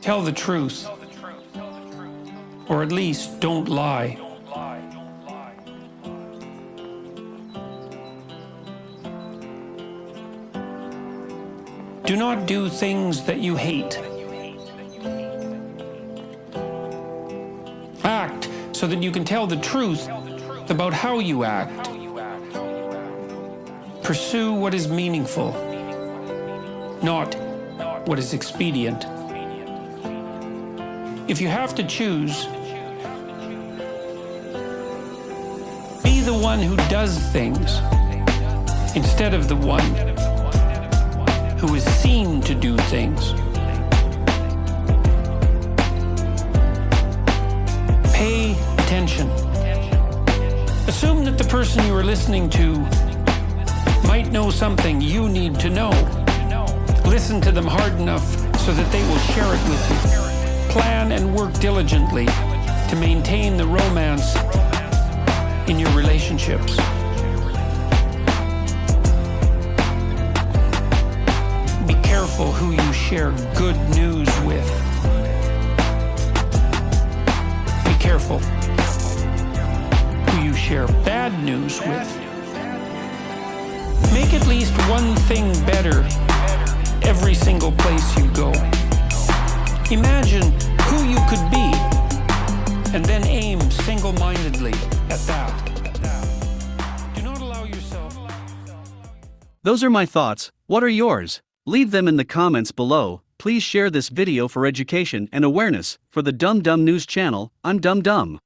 Tell the truth. Or at least don't lie. Do not do things that you hate. Act so that you can tell the truth about how you act. Pursue what is meaningful, not what is expedient. If you have to choose, be the one who does things instead of the one who is seen to do things. Pay attention. Assume that the person you are listening to might know something you need to know. Listen to them hard enough so that they will share it with you. And work diligently to maintain the romance in your relationships. Be careful who you share good news with. Be careful who you share bad news with. Make at least one thing better every single place you go. Imagine who you could be and then aim single-mindedly at that. Do not allow yourself... Those are my thoughts, what are yours? Leave them in the comments below. Please share this video for education and awareness. For the Dumb Dumb News channel, I'm Dumb Dumb.